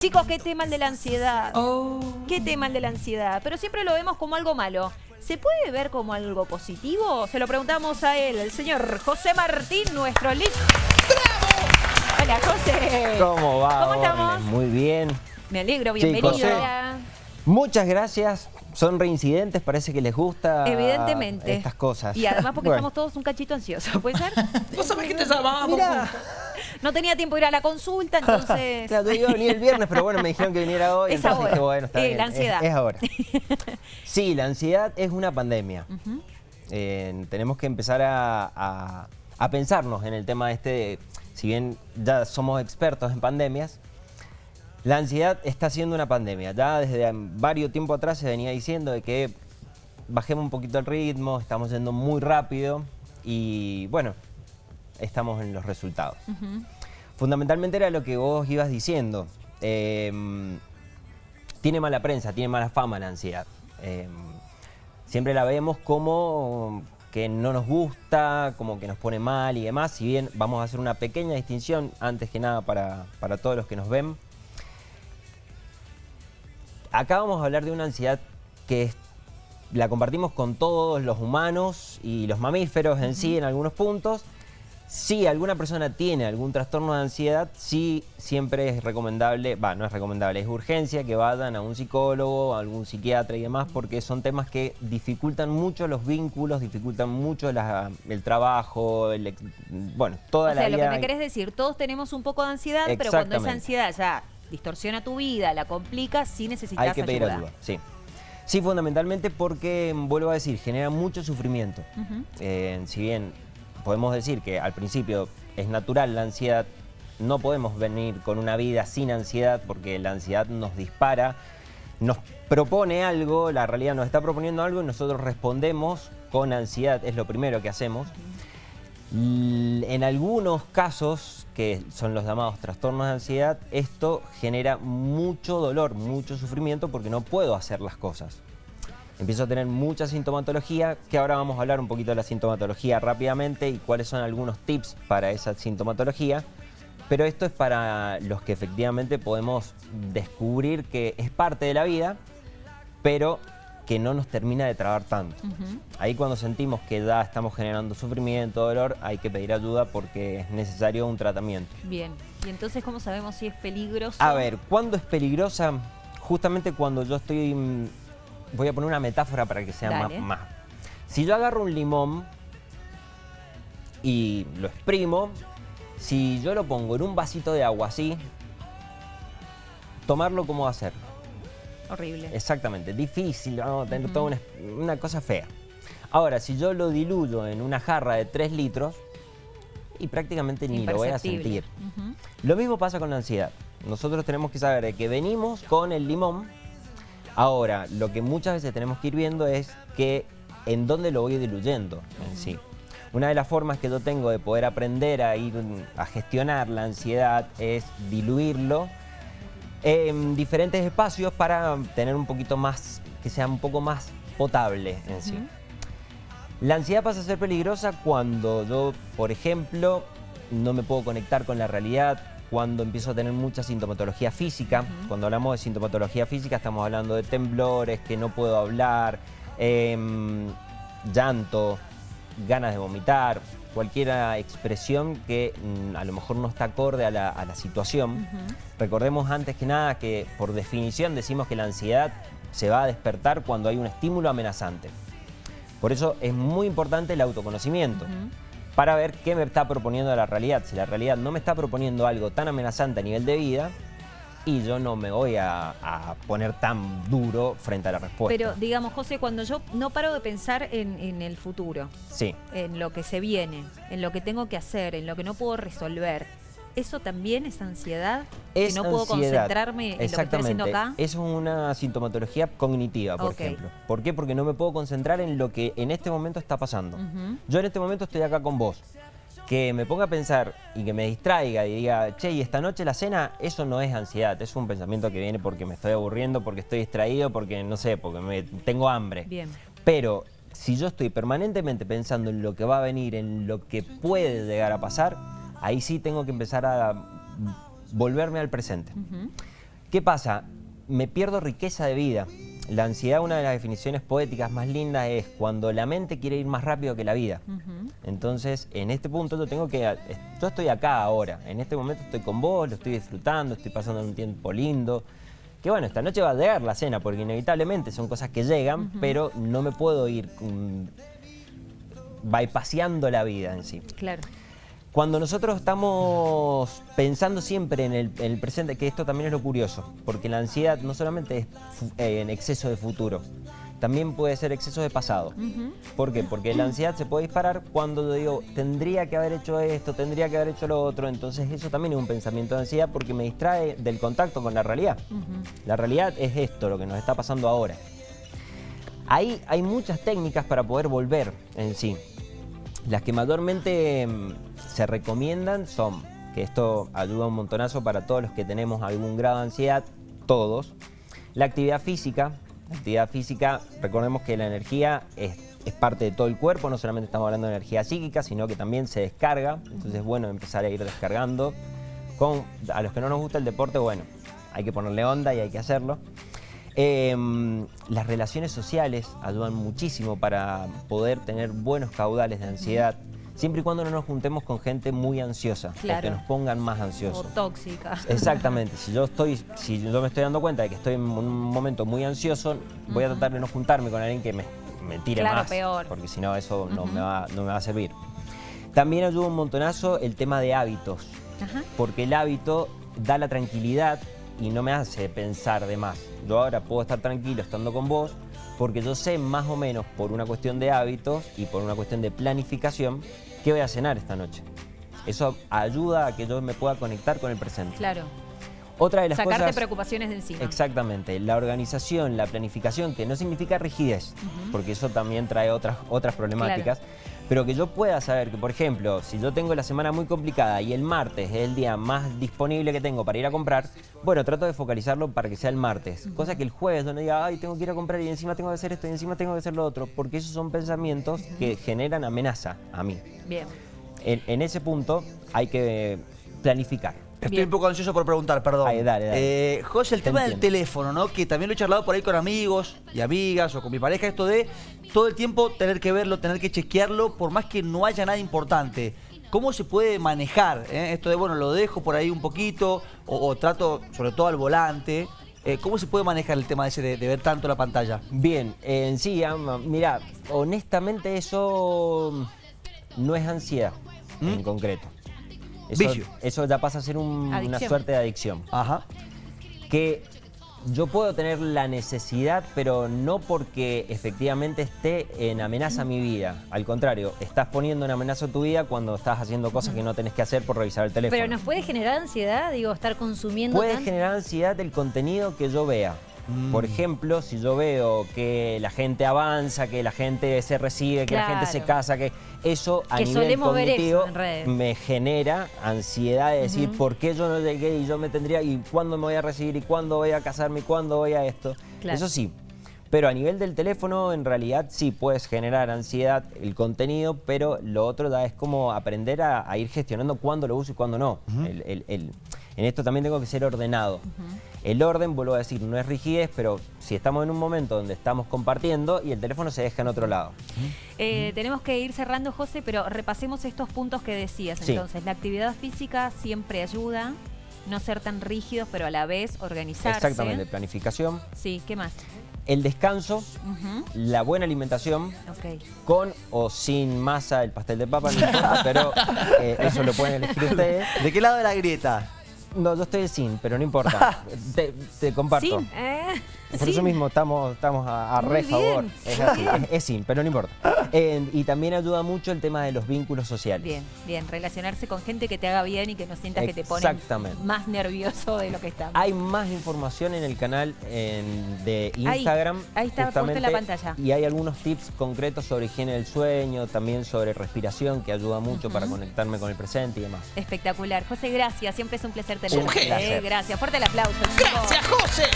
Chicos, qué tema el de la ansiedad. Oh. Qué tema el de la ansiedad. Pero siempre lo vemos como algo malo. ¿Se puede ver como algo positivo? Se lo preguntamos a él, el señor José Martín, nuestro lead. Hola, José. ¿Cómo va? ¿Cómo estamos? Muy bien. Me alegro, bienvenido. Hola. Muchas gracias. Son reincidentes, parece que les gusta Evidentemente. estas cosas. Y además porque Bueno, estamos todos un cachito ansiosos, ¿puede ser? ¿Vos sabés que te llamamos? No tenía tiempo de ir a la consulta, entonces... claro, yo iba a venir el viernes, pero bueno, me dijeron que viniera hoy. Es entonces ahora. dije, bueno, está Eh, bien. la ansiedad. Es, ahora. Sí, la ansiedad es una pandemia. Eh, tenemos que empezar a, a- a pensarnos en el tema este, de, si bien ya somos expertos en pandemias, la ansiedad está siendo una pandemia. Ya desde varios tiempo atrás se venía diciendo de que bajemos un poquito el ritmo, estamos yendo muy rápido y bueno, estamos en los resultados. Fundamentalmente era lo que vos ibas diciendo. Eh, tiene mala prensa, tiene mala fama la ansiedad. Eh, siempre la vemos como que no nos gusta, como que nos pone mal y demás. Si bien vamos a hacer una pequeña distinción, antes que nada para, para todos los que nos ven. Acá vamos a hablar de una ansiedad que es- la compartimos con todos los humanos y los mamíferos en sí en algunos puntos. Si alguna persona tiene algún trastorno de ansiedad, sí siempre es recomendable, va, no es recomendable, es urgencia que vayan a un psicólogo, a algún psiquiatra y demás, porque son temas que dificultan mucho los vínculos, dificultan mucho la- el trabajo, el bueno, toda O sea, la lo vida. que me querés decir, todos tenemos un poco de ansiedad, pero cuando esa ansiedad ya distorsiona tu vida, la complica, sí necesitas Hay que pedir ayuda. ayuda, sí. Sí, fundamentalmente porque, vuelvo a decir, genera mucho sufrimiento. Eh, si bien podemos decir que al principio es natural la ansiedad, no podemos venir con una vida sin ansiedad porque la ansiedad nos dispara, nos propone algo, la realidad nos está proponiendo algo y nosotros respondemos con ansiedad, es lo primero que hacemos. En algunos casos, que son los llamados trastornos de ansiedad, esto genera mucho dolor, mucho sufrimiento porque no puedo hacer las cosas. Empiezo a tener mucha sintomatología, que ahora vamos a hablar un poquito de la sintomatología rápidamente y cuáles son algunos tips para esa sintomatología. Pero esto es para los que efectivamente podemos descubrir que es parte de la vida, pero que no nos termina de trabar tanto. Ahí cuando sentimos que ya estamos generando sufrimiento, dolor, hay que pedir ayuda porque es necesario un tratamiento. Bien. ¿Y entonces cómo sabemos si es peligroso? A ver, ¿cuándo es peligrosa? Justamente cuando yo estoy... Voy a poner una metáfora para que sea más. Si yo agarro un limón y lo exprimo, si yo lo pongo en un vasito de agua así, tomarlo cómo va a ser. Horrible. Exactamente, difícil, vamos a tener toda una, una cosa fea. Ahora, si yo lo diluyo en una jarra de 3 litros, y prácticamente ni lo voy a sentir. Lo mismo pasa con la ansiedad. Nosotros tenemos que saber que venimos con el limón. Ahora, lo que muchas veces tenemos que ir viendo es que en dónde lo voy diluyendo en sí. Una de las formas que yo tengo de poder aprender a ir a gestionar la ansiedad es diluirlo en diferentes espacios para tener un poquito más, que sea un poco más potable en sí. La ansiedad pasa a ser peligrosa cuando yo, por ejemplo, no me puedo conectar con la realidad, cuando empiezo a tener mucha sintomatología física. Cuando hablamos de sintomatología física estamos hablando de temblores, que no puedo hablar, em, llanto, ganas de vomitar, cualquier expresión que mm, a lo mejor no está acorde a la, a la situación. Recordemos antes que nada que por definición decimos que la ansiedad se va a despertar cuando hay un estímulo amenazante. Por eso es muy importante el autoconocimiento. Para ver qué me está proponiendo la realidad. Si la realidad no me está proponiendo algo tan amenazante a nivel de vida, y yo no me voy a, a poner tan duro frente a la respuesta. Pero digamos, José, cuando yo no paro de pensar en, en el futuro, sí, en lo que se viene, en lo que tengo que hacer, en lo que no puedo resolver, ¿eso también es ansiedad? es que no puedo concentrarme en lo que estoy haciendo acá. Es una sintomatología cognitiva, por ejemplo. ¿Por qué? Porque no me puedo concentrar en lo que en este momento está pasando. Yo en este momento estoy acá con vos. Que me ponga a pensar y que me distraiga y diga, che, y esta noche la cena, eso no es ansiedad, es un pensamiento que viene porque me estoy aburriendo, porque estoy distraído, porque no sé, porque me, tengo hambre. Bien. Pero si yo estoy permanentemente pensando en lo que va a venir, en lo que puede llegar a pasar, ahí sí tengo que empezar a volverme al presente. ¿Qué pasa? Me pierdo riqueza de vida. La ansiedad, una de las definiciones poéticas más lindas es cuando la mente quiere ir más rápido que la vida. Entonces, en este punto yo tengo que... Yo estoy acá ahora, en este momento estoy con vos, lo estoy disfrutando, estoy pasando un tiempo lindo. Que bueno, esta noche va a llegar la cena, porque inevitablemente son cosas que llegan, pero no me puedo ir um, bypaseando la vida en sí. Claro. Cuando nosotros estamos pensando siempre en el, presente, que esto también es lo curioso, porque la ansiedad no solamente es eh, en exceso de futuro, también puede ser exceso de pasado. ¿Por qué? Porque la ansiedad se puede disparar cuando yo digo, tendría que haber hecho esto, tendría que haber hecho lo otro, entonces eso también es un pensamiento de ansiedad porque me distrae del contacto con la realidad. La realidad es esto, lo que nos está pasando ahora. Ahí hay muchas técnicas para poder volver en sí. Las que mayormente mm, se recomiendan son, que esto ayuda un montonazo para todos los que tenemos algún grado de ansiedad, todos, la actividad física. La actividad física, recordemos que la energía es, parte de todo el cuerpo, no solamente estamos hablando de energía psíquica, sino que también se descarga, entonces es bueno empezar a ir descargando. Con, a los que no nos gusta el deporte, bueno, hay que ponerle onda y hay que hacerlo. Em, las relaciones sociales ayudan muchísimo para poder tener buenos caudales de ansiedad. Siempre y cuando no nos juntemos con gente muy ansiosa, que nos pongan más ansiosos. O tóxica. Exactamente. Si yo estoy, si yo me estoy dando cuenta de que estoy en un momento muy ansioso, voy a tratar de no juntarme con alguien que me, tire claro, más. peor. Porque si no, eso no, me va, no me va a servir. También ayuda un montonazo el tema de hábitos. Porque el hábito da la tranquilidad y no me hace pensar de más. Yo ahora puedo estar tranquilo estando con vos porque yo sé más o menos por una cuestión de hábitos y por una cuestión de planificación qué voy a cenar esta noche. Eso ayuda a que yo me pueda conectar con el presente. Claro. Otra de las Sacarte preocupaciones de encima. Exactamente. La organización, la planificación, que no significa rigidez, porque eso también trae otras, otras problemáticas, pero que yo pueda saber que, por ejemplo, si yo tengo la semana muy complicada y el martes es el día más disponible que tengo para ir a comprar, bueno, trato de focalizarlo para que sea el martes. Cosa que el jueves donde diga, ay, tengo que ir a comprar y encima tengo que hacer esto y encima tengo que hacer lo otro, porque esos son pensamientos que generan amenaza a mí. Bien. en ese punto hay que planificar. Estoy un poco ansioso por preguntar, perdón. Ay, dale, dale. Eh, José, el tema del teléfono, ¿no? Que también lo he charlado por ahí con amigos y amigas o con mi pareja, esto de todo el tiempo tener que verlo, tener que chequearlo, por más que no haya nada importante. ¿Cómo se puede manejar eh? esto de, bueno, lo dejo por ahí un poquito o, trato, sobre todo al volante? Eh, ¿Cómo se puede manejar el tema ese de, ver tanto la pantalla? Bien, en sí, mira, honestamente eso no es ansiedad ¿Mm? en concreto. Eso, ya pasa a ser una suerte de adicción. Ajá. Que yo puedo tener la necesidad, pero no porque efectivamente esté en amenaza mi vida. Al contrario, estás poniendo en amenaza tu vida cuando estás haciendo cosas que no tenés que hacer por revisar el teléfono. Pero nos puede generar ansiedad, digo, estar consumiendo Puede generar ansiedad el contenido que yo vea. Por mm. ejemplo, si yo veo que la gente avanza, que la gente se recibe, que la gente se casa, que eso a nivel cognitivo me genera ansiedad de decir por qué yo no llegué y yo me tendría, y cuándo me voy a recibir, y cuándo voy a casarme, y cuándo voy a esto. Eso sí, pero a nivel del teléfono, en realidad sí puedes generar ansiedad el contenido, pero lo otro da es como aprender a, ir gestionando cuándo lo uso y cuándo no. En esto también tengo que ser ordenado. El orden, vuelvo a decir, no es rigidez, pero si estamos en un momento donde estamos compartiendo y el teléfono se deja en otro lado. Eh, tenemos que ir cerrando, José, pero repasemos estos puntos que decías. Entonces, la actividad física siempre ayuda, no ser tan rígidos, pero a la vez organizarse. Exactamente, planificación. Sí, ¿qué más? El descanso, la buena alimentación, con o sin masa el pastel de papa, no importa, pero eh, eso lo pueden elegir ustedes. ¿De qué lado de la grieta? No, yo estoy sin, pero no importa. te, comparto. Sin, eh, Por eso mismo estamos, estamos a, re favor. Es, así, es, sin, pero no importa. y también ayuda mucho el tema de los vínculos sociales. Bien, bien. Relacionarse con gente que te haga bien y que no sientas que te pone más nervioso de lo que está. Hay más información en el canal de Instagram. Ahí, está puesto en la pantalla. Y hay algunos tips concretos sobre higiene del sueño, también sobre respiración, que ayuda mucho para conectarme con el presente y demás. Espectacular. José, gracias. Siempre es un placer tenerte. Un eh, Gracias. Fuerte el aplauso. Gracias, José.